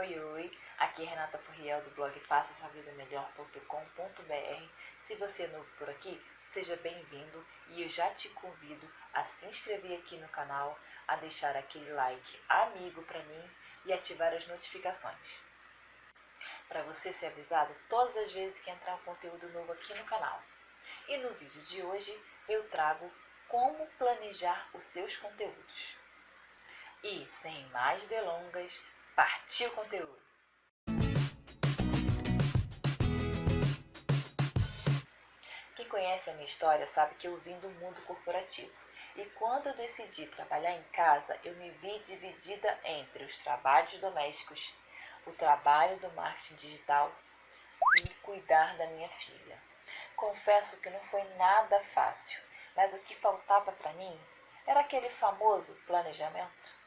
Oi, oi, aqui é Renata Furriel do blog faça sua vida melhor.com.br. Se você é novo por aqui, seja bem-vindo e eu já te convido a se inscrever aqui no canal, a deixar aquele like amigo para mim e ativar as notificações. Para você ser avisado todas as vezes que entrar um conteúdo novo aqui no canal. E no vídeo de hoje eu trago como planejar os seus conteúdos. E sem mais delongas, Partiu o conteúdo! Quem conhece a minha história sabe que eu vim do mundo corporativo. E quando eu decidi trabalhar em casa, eu me vi dividida entre os trabalhos domésticos, o trabalho do marketing digital e cuidar da minha filha. Confesso que não foi nada fácil, mas o que faltava para mim era aquele famoso planejamento.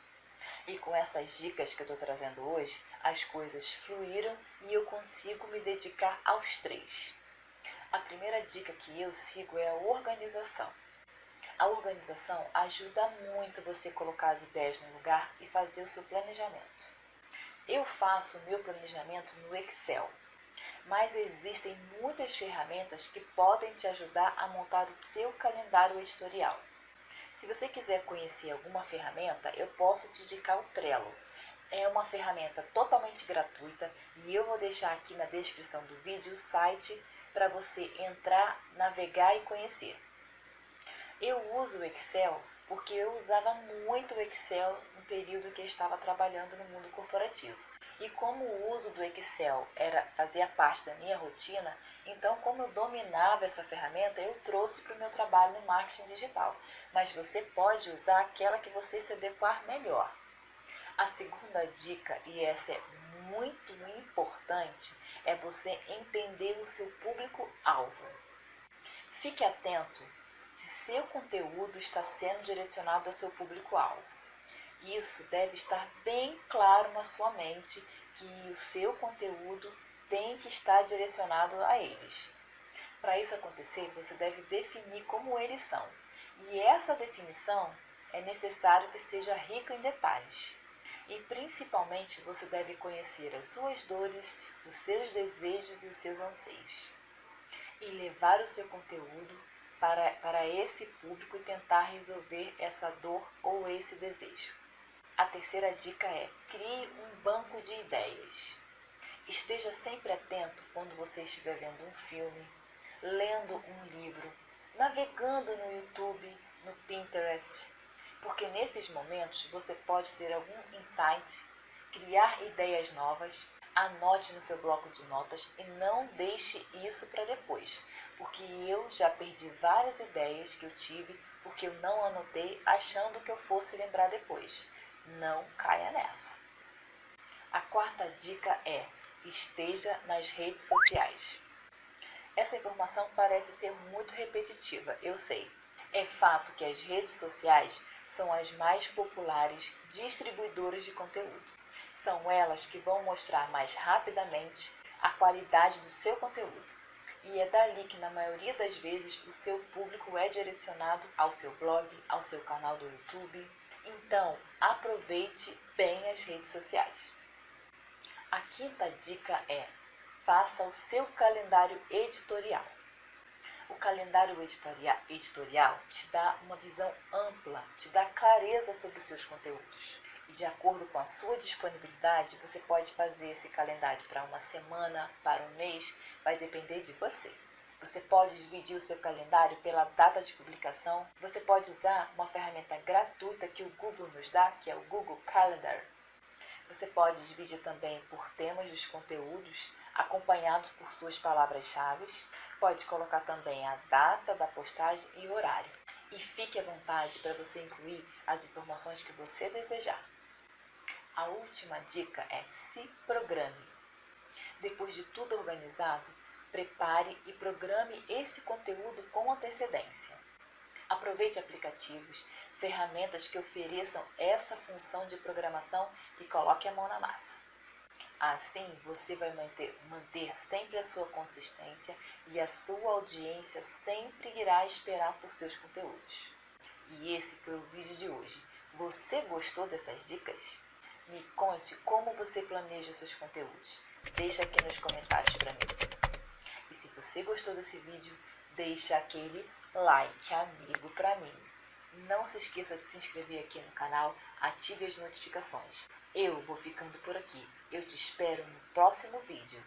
E com essas dicas que eu estou trazendo hoje, as coisas fluíram e eu consigo me dedicar aos três. A primeira dica que eu sigo é a organização. A organização ajuda muito você colocar as ideias no lugar e fazer o seu planejamento. Eu faço o meu planejamento no Excel, mas existem muitas ferramentas que podem te ajudar a montar o seu calendário editorial. Se você quiser conhecer alguma ferramenta, eu posso te indicar o Trello. É uma ferramenta totalmente gratuita e eu vou deixar aqui na descrição do vídeo o site para você entrar, navegar e conhecer. Eu uso o Excel porque eu usava muito o Excel no período que eu estava trabalhando no mundo corporativo. E como o uso do Excel era fazia parte da minha rotina, então como eu dominava essa ferramenta, eu trouxe para o meu trabalho no marketing digital. Mas você pode usar aquela que você se adequar melhor. A segunda dica, e essa é muito importante, é você entender o seu público-alvo. Fique atento se seu conteúdo está sendo direcionado ao seu público-alvo. Isso deve estar bem claro na sua mente que o seu conteúdo tem que estar direcionado a eles. Para isso acontecer, você deve definir como eles são. E essa definição é necessário que seja rica em detalhes. E principalmente você deve conhecer as suas dores, os seus desejos e os seus anseios. E levar o seu conteúdo para, para esse público e tentar resolver essa dor ou esse desejo. A terceira dica é: crie um banco de ideias. Esteja sempre atento quando você estiver vendo um filme, lendo um livro, navegando no YouTube, no Pinterest, porque nesses momentos você pode ter algum insight, criar ideias novas. Anote no seu bloco de notas e não deixe isso para depois, porque eu já perdi várias ideias que eu tive porque eu não anotei achando que eu fosse lembrar depois. Não caia nessa. A quarta dica é: esteja nas redes sociais. Essa informação parece ser muito repetitiva, eu sei. É fato que as redes sociais são as mais populares distribuidoras de conteúdo. São elas que vão mostrar mais rapidamente a qualidade do seu conteúdo. E é dali que, na maioria das vezes, o seu público é direcionado ao seu blog, ao seu canal do YouTube, então, aproveite bem as redes sociais. A quinta dica é: faça o seu calendário editorial. O calendário editorial, te dá uma visão ampla, te dá clareza sobre os seus conteúdos. E de acordo com a sua disponibilidade, você pode fazer esse calendário para uma semana, para um mês, vai depender de você. Você pode dividir o seu calendário pela data de publicação. Você pode usar uma ferramenta gratuita que o Google nos dá, que é o Google Calendar. Você pode dividir também por temas dos conteúdos, acompanhados por suas palavras-chave. Pode colocar também a data da postagem e o horário. E fique à vontade para você incluir as informações que você desejar. A última dica é se programe. Depois de tudo organizado, Prepare e programe esse conteúdo com antecedência. Aproveite aplicativos, ferramentas que ofereçam essa função de programação e coloque a mão na massa. Assim, você vai manter, manter sempre a sua consistência e a sua audiência sempre irá esperar por seus conteúdos. E esse foi o vídeo de hoje. Você gostou dessas dicas? Me conte como você planeja os seus conteúdos. Deixa aqui nos comentários para mim. Se você gostou desse vídeo, deixa aquele like amigo para mim. Não se esqueça de se inscrever aqui no canal, ative as notificações. Eu vou ficando por aqui. Eu te espero no próximo vídeo.